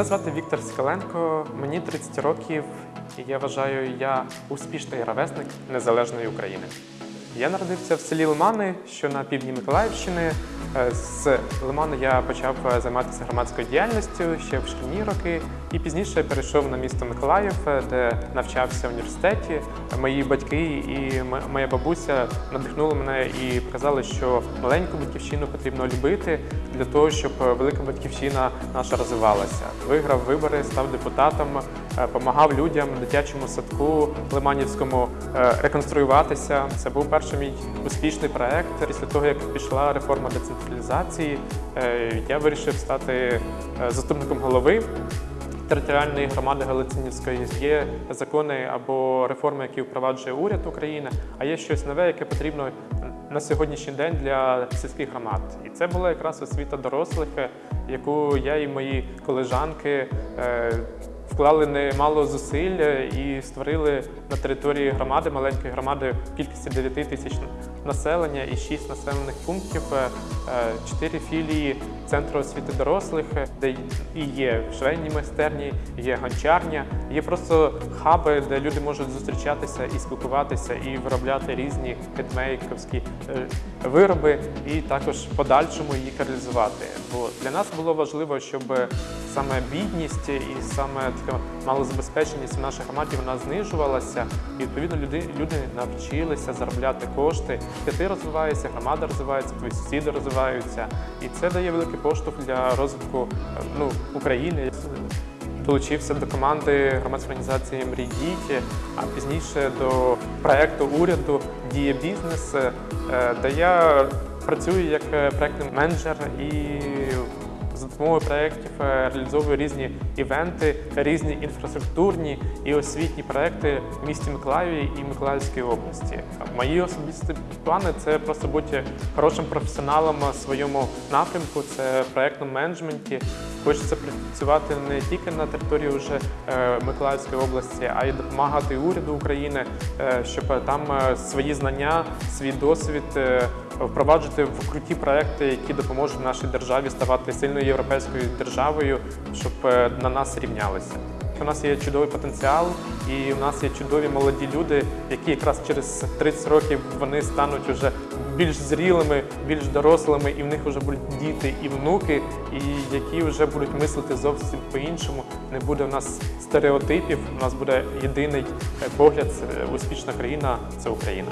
Мене звати Віктор Скаленко, мені 30 років, і я вважаю, я успішний ровесник незалежної України. Я народився в селі Лимани, що на півдні Миколаївщини. Е, З Лиману я почав е, займатися громадською діяльністю ще в шкільні роки, і пізніше перейшов на місто Миколаїв, е, де навчався в університеті. Мої батьки і моя бабуся надихнули мене і показали, що маленьку батьківщину потрібно любити для того, щоб велика батьківщина наша розвивалася. Виграв вибори, став депутатом, допомагав людям в дитячому садку Лиманівському е, реконструюватися. Це був перший мій успішний проект. Після того, як пішла реформа децентралізації, е, я вирішив стати е, заступником голови територіальної громади Галицинівської є закони або реформи, які впроваджує уряд України, а є щось нове, яке потрібно на сьогоднішній день для сільських громад. І це була якраз освіта дорослих, е, яку я і мої колежанки е, вклали немало зусиль е, і створили на території громади, маленької громади кількості 9 тисяч населення і 6 населених пунктів, 4 філії центру освіти дорослих, е, де і є швейні майстерні, є гончарня, є просто хаби, де люди можуть зустрічатися і спілкуватися, і виробляти різні хендмейковські е, вироби, і також в подальшому їх реалізувати. Бо для нас було важливо, щоб саме бідність і саме така малозабезпеченість в нашій громаді вона знижувалася, і відповідно люди, люди навчилися заробляти кошти. Ти розвиваєшся, громада розвивається, сусіди розвиваються, і це дає великий поштовх для розвитку ну, України. Долучився до команди громадської організації Мрій діти, а пізніше до проекту уряду Діє бізнес, е, де я працюю як е, проектний менеджер і за допомогою проєктів е, реалізовую різні івенти, різні інфраструктурні і освітні проекти в місті Миколаєві і Миколаївській області. Мої особисті плани це просто бути хорошим професіоналом в своєму напрямку, це проєктному менеджменті. Хочеться працювати не тільки на території вже е, Миколаївської області, а й допомагати уряду України, е, щоб там е, свої знання, свій досвід впроваджувати в круті проекти, які допоможуть нашій державі ставати сильною європейською державою, щоб на нас рівнялися. У нас є чудовий потенціал, і у нас є чудові молоді люди, які якраз через 30 років вони стануть вже більш зрілими, більш дорослими, і в них вже будуть діти і внуки, і які вже будуть мислити зовсім по-іншому. Не буде в нас стереотипів. У нас буде єдиний е, погляд. Успішна країна це Україна.